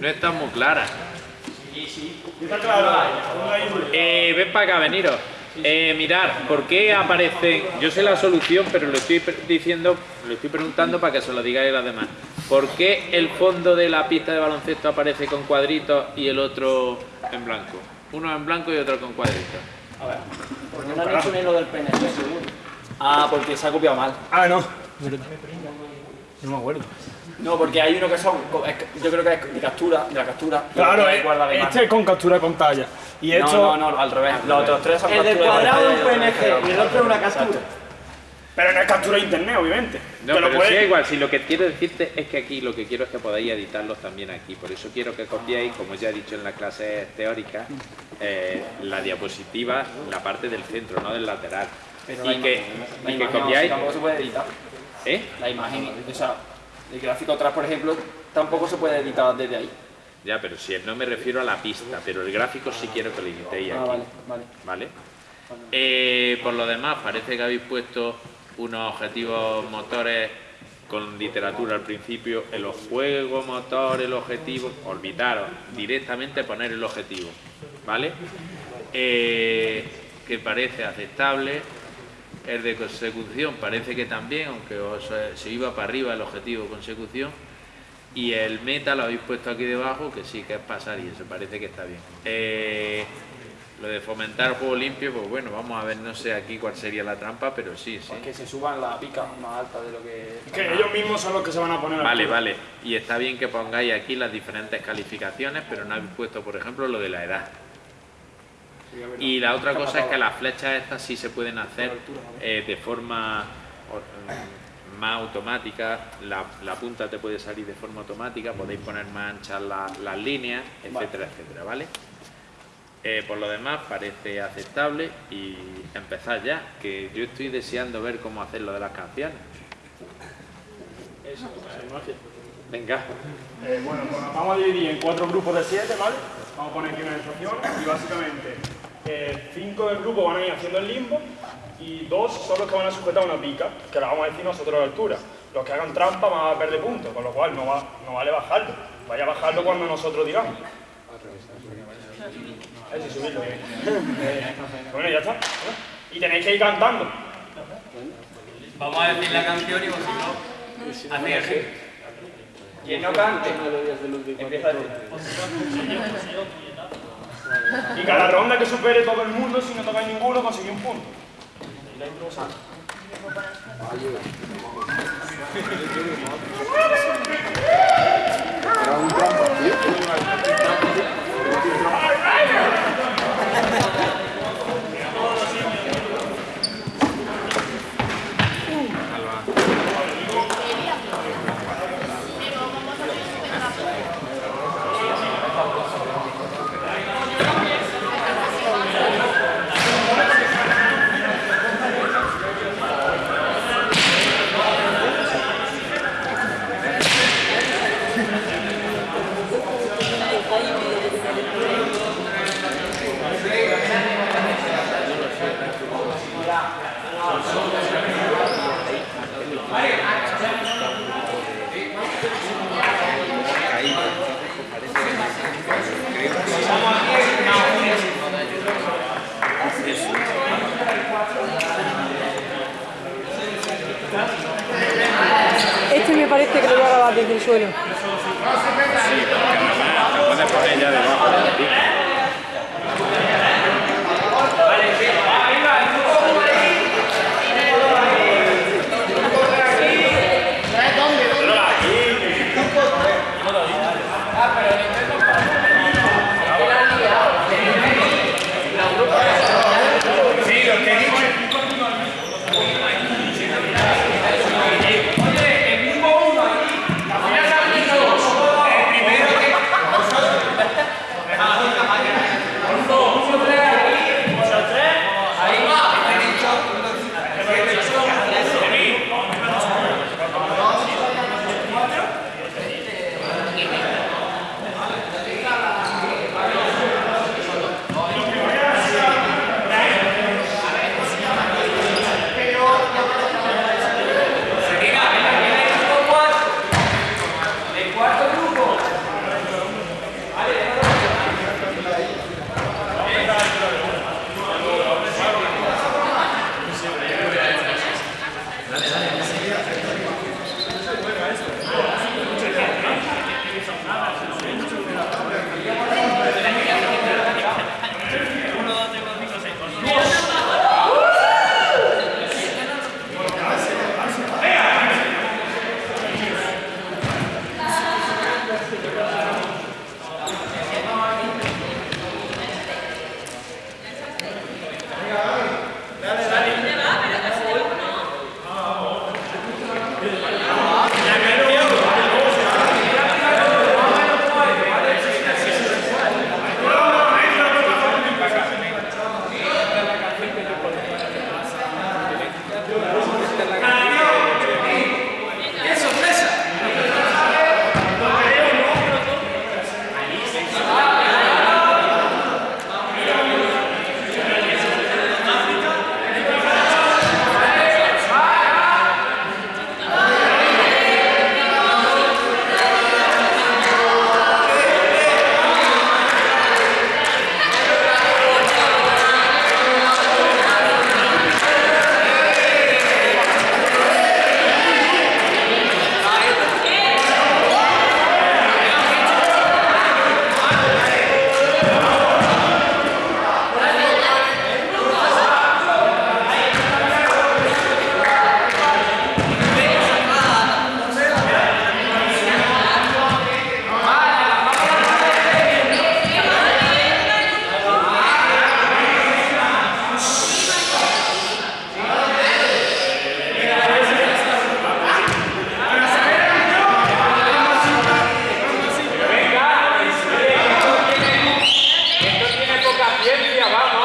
No está muy clara. Sí, sí. Está claro. Eh, ven para acá, veniros. Eh, mirar, ¿por qué aparecen? Yo sé la solución, pero lo estoy diciendo, lo estoy preguntando para que se lo digáis a los demás. ¿Por qué el fondo de la pista de baloncesto aparece con cuadritos y el otro en blanco? Uno en blanco y otro con cuadritos. A ver, porque no han hecho lo del PNG, seguro. Ah, porque se ha copiado mal. Ah, no. No me acuerdo. No, porque hay uno que son, yo creo que es de captura, de la captura. Claro, eh, es de este es con captura con talla. Y No, esto... no, no, al revés. Los otros tres son El captura de cuadrado es pantalla un PNG y el otro es una captura. Pero no es captura de internet, obviamente. No, Te lo pero puedes- sí, igual, si lo que quiero decirte es que aquí lo que quiero es que podáis editarlos también aquí. Por eso quiero que copiéis, como ya he dicho en la clase teórica, eh, la diapositiva, la parte del centro, no del lateral. Pero la y que, y que copiáis... tampoco se puede editar. ¿Eh? La imagen, o sea, el gráfico atrás, por ejemplo, tampoco se puede editar desde ahí. Ya, pero si no me refiero a la pista, pero el gráfico sí quiero que lo editéis Ah, aquí. vale, vale. ¿Vale? Eh, por lo demás, parece que habéis puesto unos objetivos motores con literatura al principio. En los juegos motor, el objetivo, olvidaros, directamente poner el objetivo. ¿Vale? Eh, que parece aceptable. El de consecución parece que también, aunque os, eh, se iba para arriba el objetivo consecución. Y el meta lo habéis puesto aquí debajo, que sí que es pasar y eso parece que está bien. Eh, lo de fomentar juego limpio, pues bueno, vamos a ver, no sé aquí cuál sería la trampa, pero sí, sí. Que se suban la pica más alta de lo que... Que ellos mismos son los que se van a poner Vale, altura. vale. Y está bien que pongáis aquí las diferentes calificaciones, pero no habéis puesto, por ejemplo, lo de la edad. Y la otra cosa es que las flechas estas sí se pueden hacer eh, de forma mm, más automática, la, la punta te puede salir de forma automática, podéis poner más anchas la- las líneas, etcétera, etcétera, ¿vale? Eh, por lo demás parece aceptable y empezar ya, que yo estoy deseando ver cómo hacer lo de las canciones. Venga. Eh, bueno, pues nos vamos a dividir en cuatro grupos de siete, ¿vale? Vamos a poner aquí una instrucción y básicamente eh, cinco del grupo van a ir haciendo el limbo y dos son los que van a sujetar una pica, que la vamos a decir nosotros a la altura. Los que hagan trampa van a perder puntos, con lo cual no, va, no vale bajarlo. Vaya a bajarlo cuando nosotros digamos. Subirlo. Eh, bueno, ya está. Y tenéis que ir cantando. Vamos a decir la canción y vosotros hacéis así. Quien no cante, empieza a decir. Y cada ronda que supere todo el mundo, si no tocáis ninguno, conseguís un punto. Este me parece que lo voy a grabar desde el suelo. via, vamos.